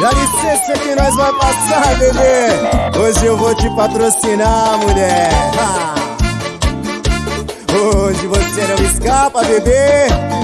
Dá licença que nós vai passar, bebê. Hoje eu vou te patrocinar, mulher. Ah. Hoje você não escapa, bebê.